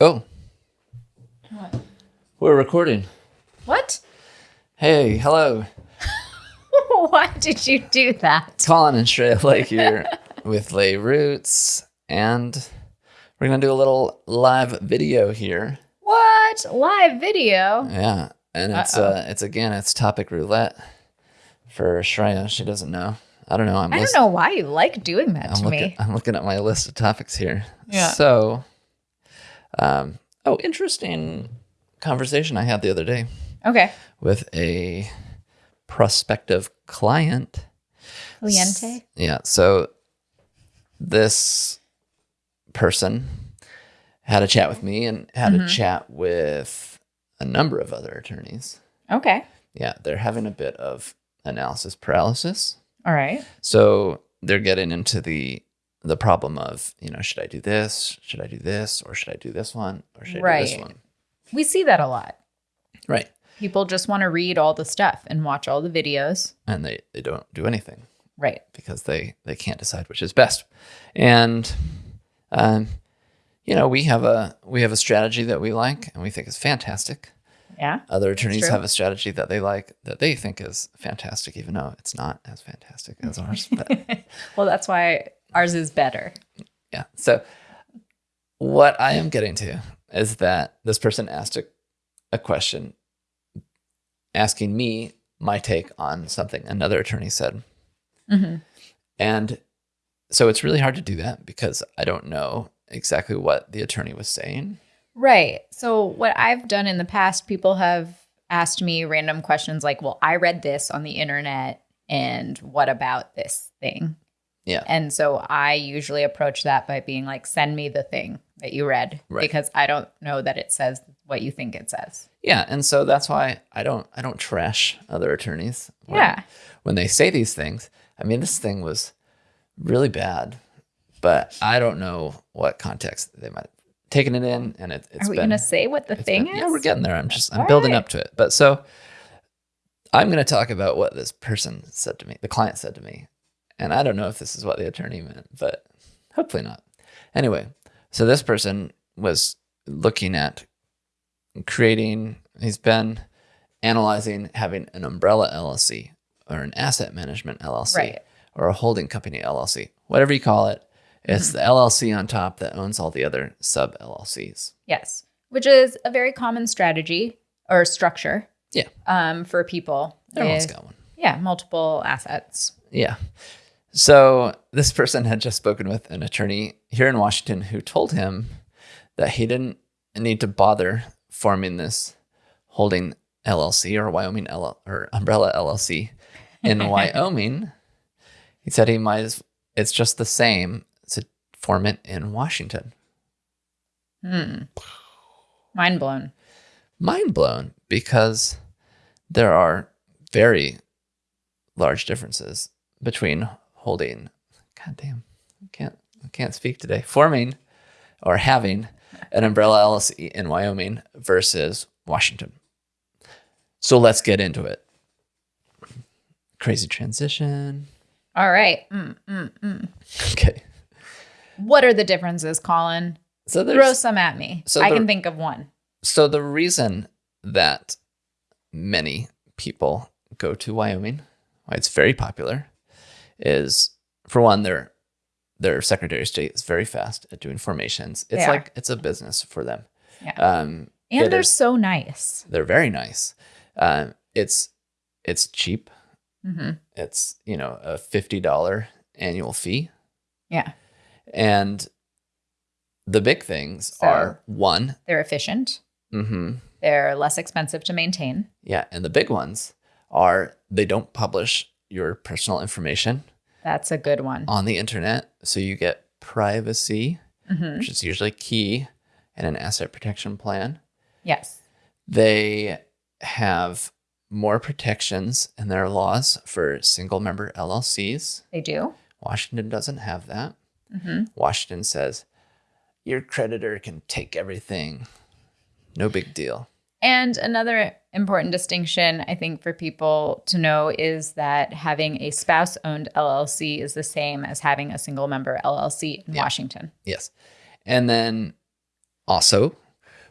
Oh, What? we're recording. What? Hey, hello. Why did you do that? Colin and Shreya Lake here with Lay Roots. And we're going to do a little live video here. What? Live video? Yeah. And it's, Uh-oh. uh, it's again, it's topic roulette for Shreya. She doesn't know. I don't know. I'm I don't list- know why you like doing that I'm to looking, me. I'm looking at my list of topics here. Yeah. So, um, oh, interesting conversation I had the other day Okay. with a prospective client. Cliente? Yeah. So this person had a chat with me and had Mm-hmm. a chat with a number of other attorneys. Okay. Yeah, they're having a bit of analysis paralysis. All right. So they're getting into the the problem of, you know, should I do this? Should I do this? Or should I do this one? Or should I do this one? We see that a lot. Right. People just want to read all the stuff and watch all the videos. And they, they don't do anything. Right. because they they can't decide which is best and um you know we have a we have a strategy that we like and we think is fantastic Yeah. other attorneys have a strategy that they like that they think is fantastic even though it's not as fantastic as ours but Well, that's why ours is better. yeah so what i am getting to is that this person asked a, a question asking me my take on something another attorney said Mhm. And so it's really hard to do that because I don't know exactly what the attorney was saying. Right. So, what I've done in the past, people have asked me random questions like, well, I read this on the internet, and what about this thing? Yeah. And so I usually approach that by being like, send me the thing that you read Right. because I don't know that it says what you think it says. Yeah, and so that's why I don't I don't trash other attorneys. When, Yeah. When they say these things, I mean this thing was really bad, but I don't know what context they might have taken it in and it, it's Are we going to say what the thing been- is? Yeah, we're getting there. I'm just I'm All building right. up to it. But so I'm going to talk about what this person said to me, the client said to me. And I don't know if this is what the attorney meant, but hopefully not. Anyway, so this person was looking at creating, he's been analyzing having an umbrella LLC or an asset management LLC Right. or a holding company LLC, whatever you call it. It's Mm-hmm. the LLC on top that owns all the other sub LLCs. Yes. Which is a very common strategy or structure Yeah, um, for people. everyone's got one. Yeah, multiple assets. Yeah. So this person had just spoken with an attorney here in Washington who told him that he didn't need to bother forming this holding LLC or Wyoming L- or Umbrella LLC in Wyoming. He said he might as it's just the same to form it in Washington. Hmm. Mind blown. Mind blown because there are very large differences between holding god damn I can't I can't speak today forming or having an umbrella LLC in Wyoming versus Washington. So let's get into it. Crazy transition. All right. Mm, mm, mm. Okay. What are the differences, Colin? So Throw some at me. so I the- can think of one. so the reason that many people go to Wyoming, why it's very popular, is for one, their their Secretary of State is very fast at doing formations. It's like it's a business for them. Yeah. Um, And they're is- so nice. they're very nice. Um, it's it's cheap. hmm It's you know a fifty dollar annual fee, Yeah. and the big things So- are one, They're efficient. Mm-hmm. They're less expensive to maintain. Yeah, and the big ones are they don't publish your personal information That's a good one. on the internet, so you get privacy, hmm which is usually key in an asset protection plan. Yes. They have more protections in their laws for single member LLCs. They do. Washington doesn't have that. hmm Washington says your creditor can take everything. No big deal. And another important distinction, I think, for people to know is that having a spouse owned LLC is the same as having a single member LLC in Yeah. Washington. Yes. And then also,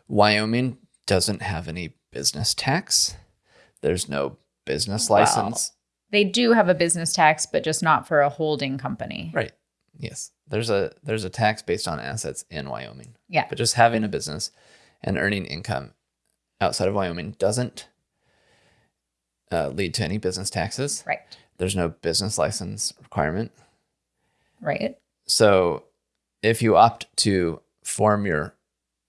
Wyoming doesn't have any business tax. There's no business Wow. license. They do have a business tax, but just not for a holding company. Right. Yes. There's a there's a tax based on assets in Wyoming. Yeah. But just having a business and earning income outside of Wyoming doesn't uh, lead to any business taxes. Right. There's no business license requirement. Right. So if you opt to form your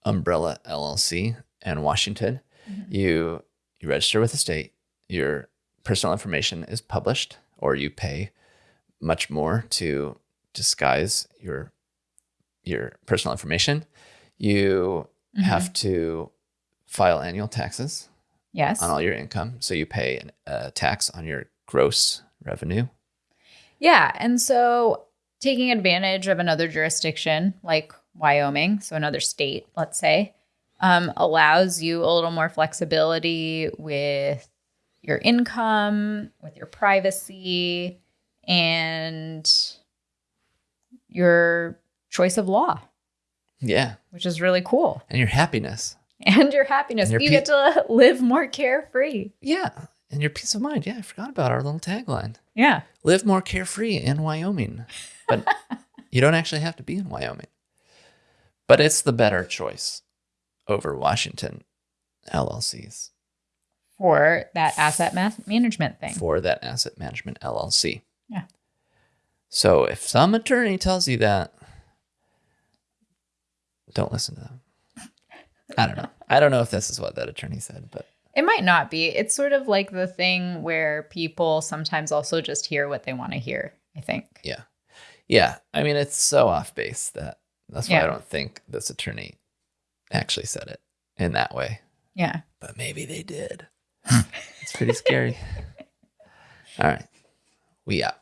umbrella LLC in Washington, Mhm. you you register with the state, your personal information is published, or you pay much more to disguise your your personal information. You Mhm. have to file annual taxes Yes. on all your income, so you pay an- a tax on your gross revenue. Yeah. And so taking advantage of another jurisdiction like Wyoming, so another state, let's say, um, allows you a little more flexibility with your income, with your privacy, and your choice of law, Yeah, which is really cool. and your happiness. And your happiness. And your you get to live more carefree. Yeah, and your peace of mind. Yeah, I forgot about our little tagline. Yeah. Live more carefree in Wyoming. But you don't actually have to be in Wyoming. But it's the better choice over Washington LLCs For that asset ma- management thing. for that asset management LLC. Yeah. So if some attorney tells you that, don't listen to them. I don't know. I don't know if this is what that attorney said, but It might not be. It's sort of like the thing where people sometimes also just hear what they want to hear, I think. yeah. Yeah. I mean, it's so off base that that's why I don't think this attorney actually said it in that way. Yeah. But maybe they did. it's pretty scary. All right. We out.